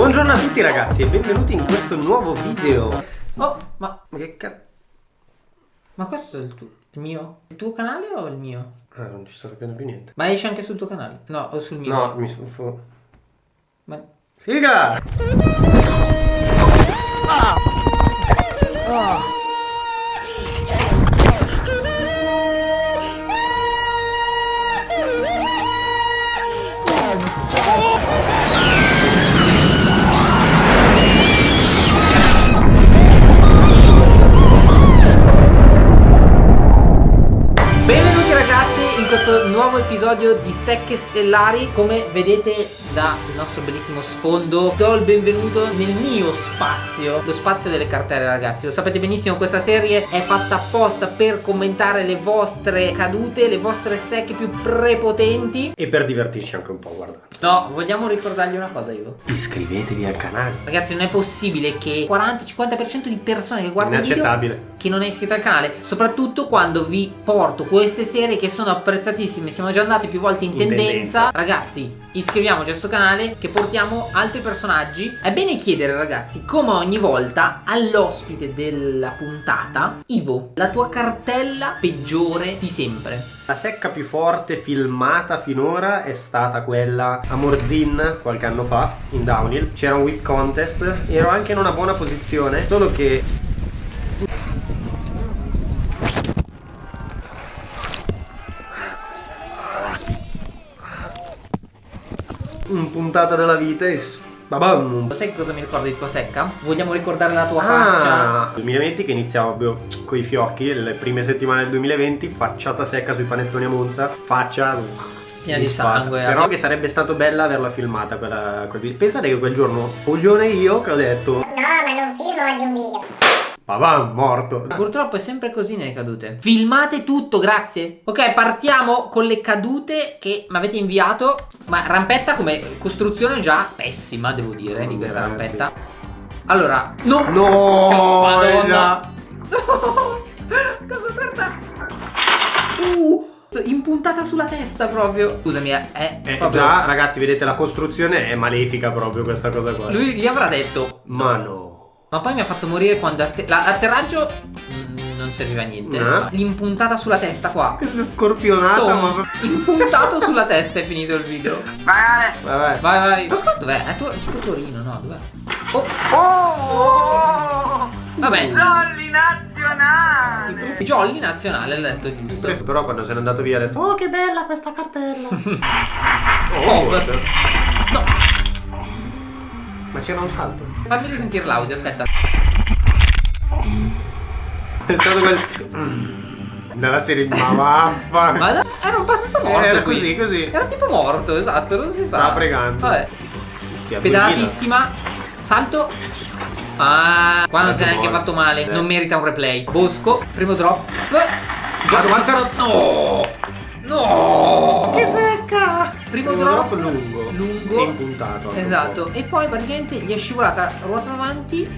Buongiorno a tutti ragazzi e benvenuti in questo nuovo video Oh, ma, Ma che cazzo? ma questo è il tuo, il mio? Il tuo canale o il mio? Ah, non ci sto capendo più niente Ma esce anche sul tuo canale? No, o sul mio? No, mi sono... Ma... Siga! Benvenuti nuovo episodio di Secche Stellari Come vedete dal nostro bellissimo sfondo Do il benvenuto nel mio spazio Lo spazio delle cartelle ragazzi. Lo sapete benissimo questa serie è fatta apposta per commentare le vostre cadute Le vostre secche più prepotenti. E per divertirci anche un po', guarda. No, vogliamo ricordargli una cosa Ivo? Iscrivetevi al canale. Ragazzi non è possibile che 40-50% di persone che guardano il video Inaccettabile. che non è iscritto al canale Soprattutto quando vi porto queste serie che sono apprezzatissime. Siamo già andati più volte In tendenza. tendenza. Ragazzi iscriviamoci a questo canale Che portiamo altri personaggi È bene chiedere ragazzi Come ogni volta all'ospite della puntata Ivo La tua cartella peggiore di sempre La secca più forte filmata finora è stata quella a Morzin qualche anno fa in downhill. C'era un whip contest, ero anche in una buona posizione, solo che un puntata della vita e babam. Sai cosa mi ricorda di tua secca? Vogliamo ricordare la tua faccia? Ah, 2020 che iniziava proprio con i fiocchi, le prime settimane del 2020, facciata secca sui panettoni a Monza, faccia Piena di sangue, Però eh. che sarebbe stato bella averla filmata quella, quel video. Pensate che quel giorno, coglione io, che ho detto, No, ma non filmo oggi un video. Babam, morto. Purtroppo è sempre così nelle cadute. Filmate tutto, grazie. Ok, partiamo con le cadute che mi avete inviato. Ma rampetta come costruzione già pessima, devo dire, di questa Ragazzi. rampetta. Allora, no! No, Madonna. No! Cosa aperta? Uh! Impuntata sulla testa proprio. Scusami, è, è Eh, proprio... già, ragazzi, vedete, la costruzione è malefica proprio questa cosa qua. Lui gli avrà detto... Ma no. Ma poi mi ha fatto morire quando atte- la- l'atterraggio mm, non serviva a niente. No. L'impuntata sulla testa qua. Questa scorpionata, Tom, ma... impuntato sulla testa è finito il video. Vabbè. Vai, vai. Ma scusa, dov'è? È tu- tipo Torino, no? Dov'è? Oh, Oh! vabbè. Jolly nazionale! Jolly nazionale, l'ha detto giusto. Però quando se n'è andato via ha detto, oh che bella questa cartella. oh, Ma c'era un salto. fammi risentire l'audio, aspetta. È stato quel... Dalla serie ma vaffa. Ma da- era abbastanza morto Era qui. così, così. Era tipo morto, esatto, non si sa. Stava pregando. Vabbè. Stia Pedalatissima. Salto. Ah, qua non Guarda si è neanche fatto male. Eh. Non merita un replay. Bosco, primo drop. Gioco quanto ero- No! No! Che secca! Primo Primo drop, drop lungo. lungo. E un Esatto. E poi praticamente gli è scivolata ruota davanti.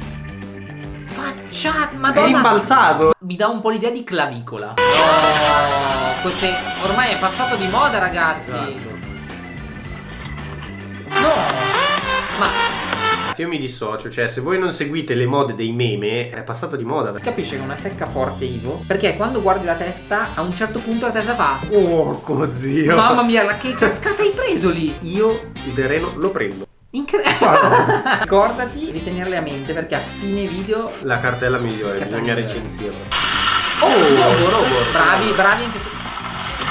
Facciata, po'. È madonna. rimbalzato. Mi dà un po' l'idea di clavicola. No, queste ormai è passato di moda, ragazzi. Esatto. Se io mi dissocio, cioè se voi non seguite le mode dei meme, è passato di moda. capisce che è una secca forte Ivo? Perché quando guardi la testa, a un certo punto la testa fa Porco zio. Mamma mia, la che cascata hai preso lì? Io il terreno lo prendo. Incredibile. Ricordati di tenerle a mente perché a fine video La cartella migliore, Cartella bisogna migliore. recensirla. Oh, robo, robo. bravi, bravi anche su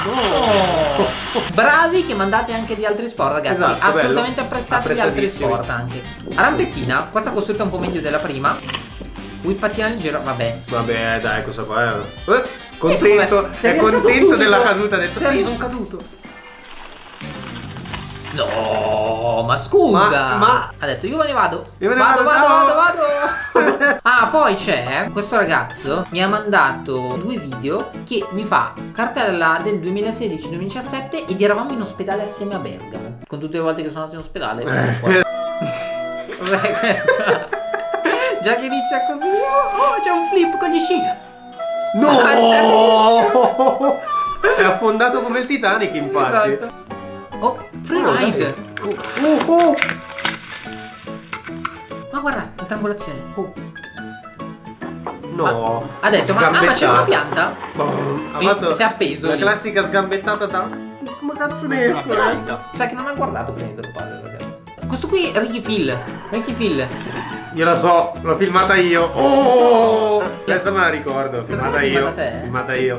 Oh. Bravi che mandate anche di altri sport, ragazzi. Esatto, Assolutamente apprezzati di altri sport anche. Rampettina, questa costruita un po' meglio della prima. Whippattina leggero, vabbè. Vabbè, dai, cosa fa? Eh, contento, come? Sei è contento subito. della caduta, ha detto sì, sono caduto. No, ma scusa. Ma- ma- Ha detto io me ne vado. Io me ne vado, vado, vado, vado, vado. Poi c'è questo ragazzo mi ha mandato due video che mi fa cartella del 2016-2017 ed eravamo in ospedale assieme a Bergamo. Con tutte le volte che sono andato in ospedale. Eh. Cos'è questa? Già che inizia così. Oh, c'è un flip con gli sci. No! È affondato come il Titanic, infatti. Esatto. Oh, Oh, freeride. dai. Oh, oh, oh. guarda, la triangolazione. Oh. No. Ha detto, ma, ah, ma c'è una pianta? Boom. Ha si è appeso La lì. classica sgambettata da. Come cazzo ne esco? Sai che non ha guardato prima del padre, ragazzi. Questo qui è Ricky Phil. Ricky Phil. Io la so, l'ho filmata io. Oh! Questa me la ricordo, filmata io. filmata? Filmata io.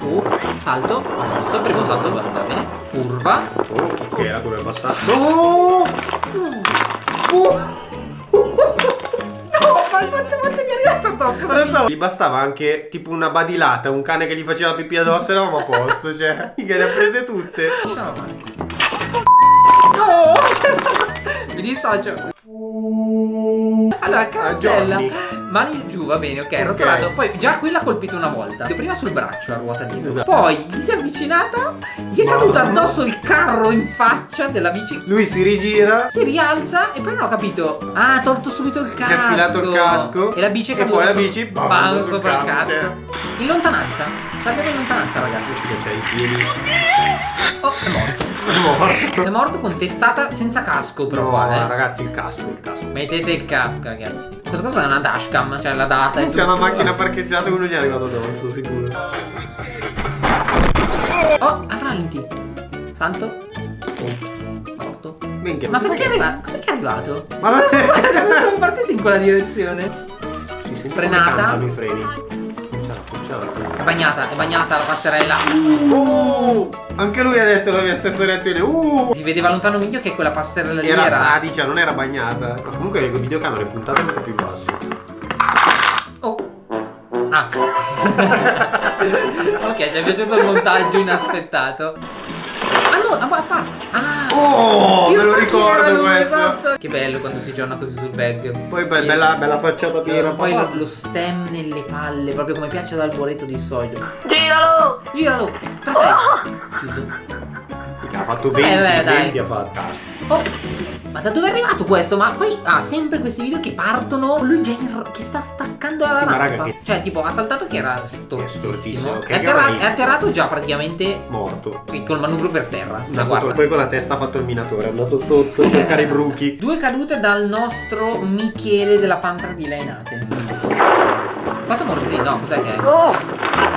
Uh, salto. A posto, primo salto, va bene. Curva. Oh, ok, la curva è passata. Oh! Ma quante volte gli è arrivato addosso? Lo so. Gli bastava anche tipo una badilata, un cane che gli faceva la pipì addosso e eravamo a posto, cioè. Che le ha prese tutte. No, c'è stato. Mi dissocio. Allora, cartella. Mani giù, va bene, ok, rotolato. Poi già qui l'ha colpito una volta. Prima sul braccio a ruota dietro. Esatto. Poi gli si è avvicinata. Gli è caduto addosso il carro in faccia della bici. Lui si rigira. Si rialza e poi non ho capito. Ah, ha tolto subito il casco. Si è sfilato il casco. E la bici è E caduta. poi la bici, bam, bam, sopra il casco. In lontananza. Ci abbiamo in lontananza, ragazzi. I piedi. Oh, è morto. È morto. È morto con testata senza casco, però No, qua, eh. ragazzi, il casco, il casco. Mettete il casco, ragazzi. Questa cosa è una dashcam, cioè la data. e C'è una macchina parcheggiata uno gli è arrivato addosso, sicuro. Oh, a rallenti. Salto. Morto. Minchia. Ma perché è arrivato? Cos'è che è arrivato? Ma non. Sono partiti in quella direzione. Si sente Frenata. come cantano i freni. Non c'è la funzione. È bagnata, è bagnata la passerella. Oh! Anche lui ha detto la mia stessa reazione. Uh! Si vedeva lontano miglio che quella passerella lì Era era. fradicia, non era bagnata. Ma comunque il videocamera è puntata un po' più basso. Oh. Ah. ok, ci è piaciuto il montaggio inaspettato. Ah no, a, a parte. Ah. Oh! Io me lo so ricordo lui, questo. esatto. Che bello quando si gioca così sul bag. Poi be- bella, bella facciata più e poi lo, lo stem nelle palle, proprio come piace ad Alboreto di solito. Giralo! Giralo! 3-6. Chiuso. Ha fatto 20, Eh, beh, dai. 20 ha fatto. Oh, ma da dove è arrivato questo? Ma poi ha sempre questi video che partono. Lui già in- che sta staccando la Sì, ma rampa. raga, che- Cioè, tipo, ha saltato che era stortissimo, è, atterra- è atterrato già praticamente Morto. sì, col manubrio per terra. Ma guarda. poi con la testa ha fatto il minatore, è andato sotto a cercare i bruchi. Due cadute dal nostro Michele della Pantra di Lainate. Cosa Morzì? No, cos'è che è?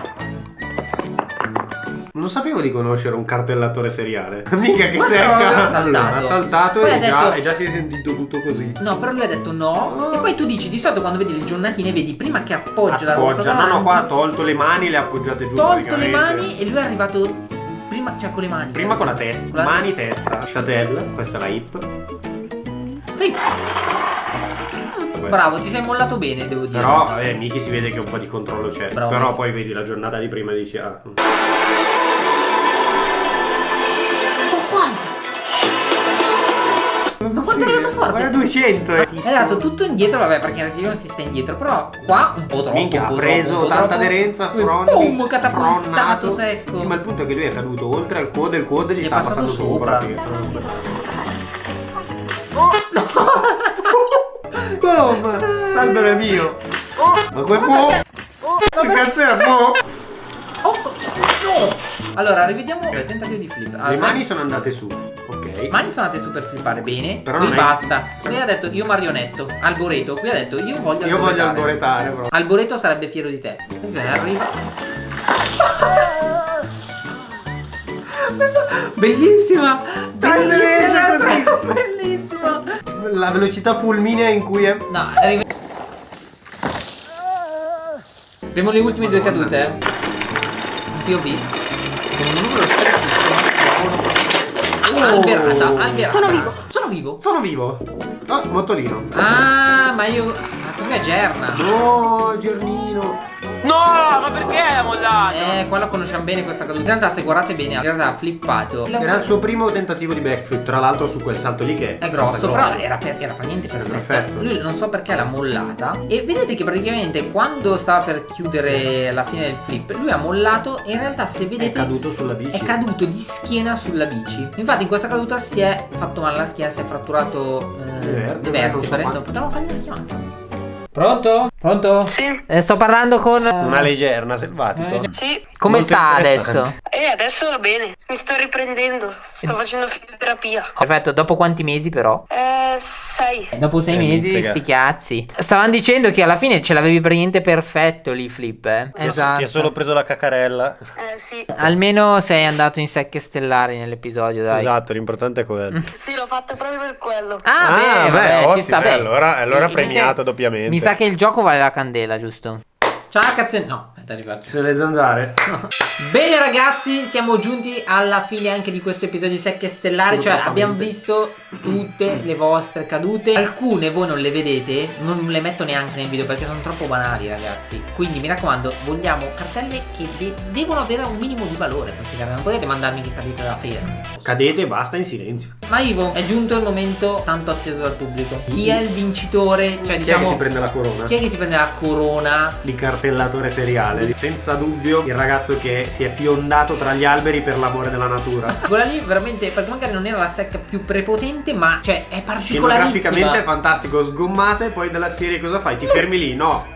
Non sapevo di conoscere un cartellatore seriale. Mica che no, ha saltato. E, ha già, detto- e già si è sentito tutto così. No, però lui ha detto no. E poi tu dici di solito quando vedi le giornatine vedi prima che appoggia la ruota Appoggia. No, davanti, no, qua ha tolto le mani, le ha appoggiate giù. tolto le mani e lui è arrivato prima, cioè con le mani. Prima con la testa. Con la- Mani, testa. Chatelle, questa è la hip. Sì, Questa. bravo, ti sei mollato bene, devo dire. Però, vabbè, Miki si vede che un po' di controllo c'è. Però Miki. poi vedi la giornata di prima e dici, ah. Quanto? Ma quanto è arrivato forte? Ma 200, eh. È andato tutto indietro, vabbè, perché in realtà non si sta indietro, però qua un po' troppo. Minchia, ha preso troppo, tanta troppo. aderenza, fronti, Boom, catapultato secco. Sì, ma il punto è che lui è caduto oltre al e il quad gli, sta passato passando sopra. sopra. L'albero è mio! Ma quel mo? Che cazzo era mo? Oh, no! Allora, rivediamo il tentativo di flip. Le Allora, mani sono andate su, ok? mani sono andate su per flippare bene. Però qui non è- basta. Qui ha detto io marionetto. Alboreto. Qui ha detto io voglio Io voglio alboretare. alboretare, però. Alboreto sarebbe fiero di te. Attenzione, arriva. Bellissima! Dai, Bellissima! Bellissima! La velocità fulminea in cui è. No, arriva. Abbiamo le ultime due cadute. eh. Un POV. Con un numero strettissimo. Oh. Alberata, alberata. Sono vivo. Sono vivo. Sono vivo! Ah, motolino. Ah, ma io. Ma cos'è Gerna? No, Giornino. No, ma perché l'ha mollato? Eh, qua la conosciamo bene questa caduta. In realtà, se guardate bene, in realtà ha flippato. Era il suo primo tentativo di backflip, tra l'altro su quel salto lì che È abbastanza grosso, però era, per, era praticamente perfetto. perfetto. Lui non so perché l'ha mollata. E vedete che praticamente quando stava per chiudere la fine del flip, lui ha mollato e in realtà se È vedete caduto sulla bici. è caduto di schiena sulla bici. Infatti in questa caduta si è fatto male alla schiena, si è fratturato eh, Le vertebre, so vertebre. Potremmo fargli una chiamata. Pronto? Pronto? Sì, Eh, sto parlando con... Una leggerna, selvatico. Eh, già. sì. Come Molto sta adesso? E adesso va bene. Mi sto riprendendo. Sto facendo fisioterapia. Perfetto, dopo quanti mesi però? Eh, sei. Dopo sei Eh, mesi, mizzica. sti cazzi. Stavano dicendo che alla fine ce l'avevi praticamente perfetto lì, Flip, eh? Ti ha- Ti ha solo preso la cacarella. Eh, sì. Almeno sei andato in secche stellari nell'episodio, dai. Esatto, l'importante è quello. Sì, l'ho fatto proprio per quello. Ah, beh, beh, vabbè, ci ottimo, sta eh, bene. allora- allora Mi- mi premiato sa- doppiamente. Mi sa che il gioco vale la candela, giusto? Ciao cazzo. No, aspetta, rifaccio. Se le zanzare. Bene ragazzi, siamo giunti alla fine anche di questo episodio di Secche Stellari, cioè abbiamo visto tutte le vostre cadute. Alcune voi non le vedete, non le metto neanche nel video perché sono troppo banali ragazzi. Quindi mi raccomando, vogliamo cartelle che de- devono avere un minimo di valore queste cartelle, non potete mandarmi che cadete da fermo. Cadete e basta in silenzio. Ma Ivo, è giunto il momento tanto atteso dal pubblico. Chi è il vincitore? Cioè Chi è che diciamo... si prende la corona? chi è che si prende la corona? Di cartellatore seriale. Senza dubbio il ragazzo che si è fiondato tra gli alberi per l'amore della natura. Quella lì veramente, perché magari non era la secca più prepotente, ma cioè è particolarissima. Scenograficamente è fantastico, sgommate, poi della serie cosa fai? Ti fermi lì? No.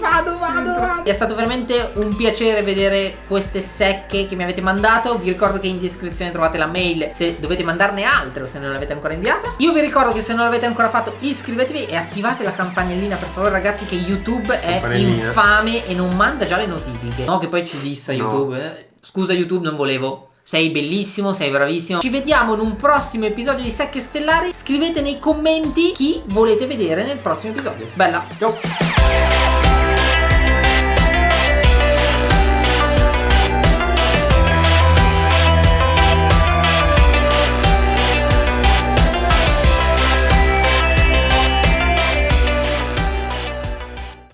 Vado, vado, vado. È stato veramente un piacere vedere queste secche che mi avete mandato. Vi ricordo che in descrizione trovate la mail se dovete mandarne altre o se non l'avete ancora inviata. Io vi ricordo che se non l'avete ancora fatto iscrivetevi e attivate la campanellina per favore ragazzi che YouTube è infame e non manda già le notifiche. No che poi ci dissa No. YouTube. eh. Scusa YouTube non volevo. Sei bellissimo, sei bravissimo. Ci vediamo in un prossimo episodio di Secche Stellari. Scrivete nei commenti chi volete vedere nel prossimo episodio. Bella. Ciao.